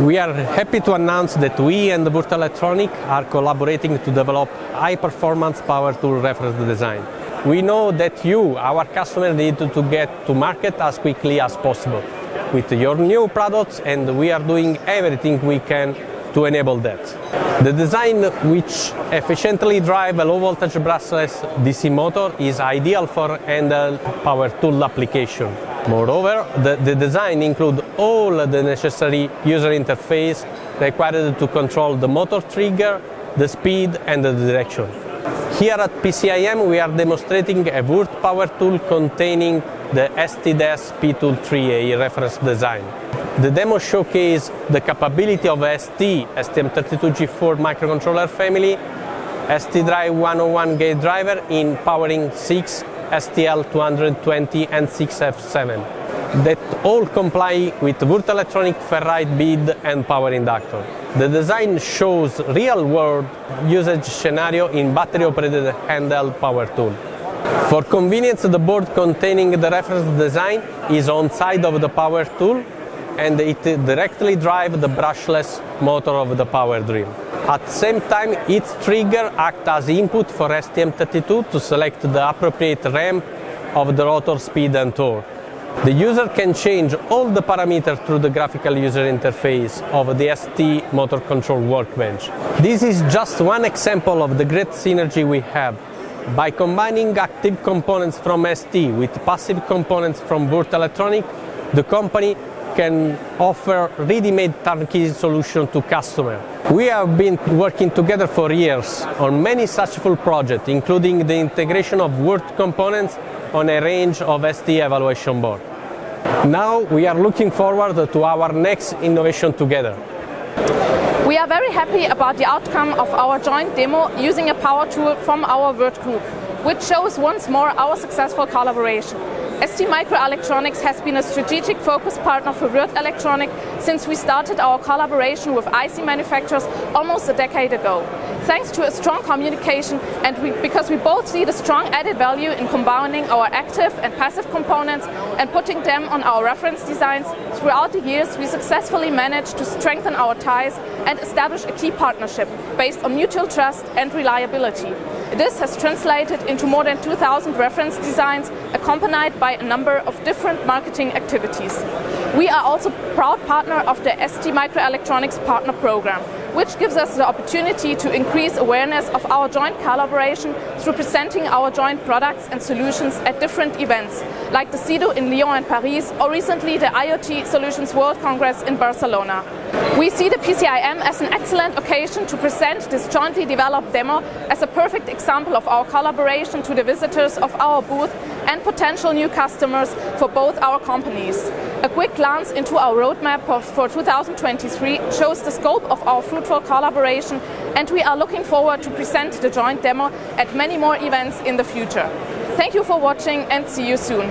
We are happy to announce that we and Würth Elektronik are collaborating to develop high-performance power tool reference design. We know that you, our customer, need to get to market as quickly as possible with your new products and we are doing everything we can to enable that. The design which efficiently drive a low voltage brushless DC motor is ideal for handheld power tool application. Moreover, the, the design includes all the necessary user interface required to control the motor trigger, the speed and the direction. Here at PCIM we are demonstrating a Würth power tool containing the ST-DES P-Tool 3A reference design. The demo showcases the capability of ST STM32G4 microcontroller family, STDRIVE101 gate driver in powering 6 STL220N6F7 that all comply with Würth Elektronik ferrite bead and power inductor. The design shows real-world usage scenario in battery-operated handheld power tool. For convenience, the board containing the reference design is on side of the power tool and it directly drives the brushless motor of the power drill. At the same time, its trigger acts as input for STM32 to select the appropriate ramp of the rotor speed and torque. The user can change all the parameters through the graphical user interface of the ST motor control workbench. This is just one example of the great synergy we have. By combining active components from ST with passive components from Würth Elektronik, the company can offer ready-made turnkey solution to customers. We have been working together for years on many such full projects, including the integration of Würth components on a range of ST evaluation board. Now we are looking forward to our next innovation together. We are very happy about the outcome of our joint demo using a power tool from our Würth Group, which shows once more our successful collaboration. ST Microelectronics has been a strategic focus partner for Würth Elektronik since we started our collaboration with IC manufacturers almost a decade ago. Thanks to a strong communication and we, because we both see the strong added value in combining our active and passive components and putting them on our reference designs, throughout the years we successfully managed to strengthen our ties and establish a key partnership based on mutual trust and reliability. This has translated into more than 2,000 reference designs accompanied by a number of different marketing activities. We are also proud partner of the ST Microelectronics Partner Program, which gives us the opportunity to increase awareness of our joint collaboration through presenting our joint products and solutions at different events, like the SIDO in Lyon and Paris, or recently the IoT Solutions World Congress in Barcelona. We see the PCIM as an excellent occasion to present this jointly developed demo as a perfect example of our collaboration to the visitors of our booth and potential new customers for both our companies. A quick glance into our roadmap for 2023 shows the scope of our fruitful collaboration and we are looking forward to present the joint demo at many more events in the future. Thank you for watching and see you soon.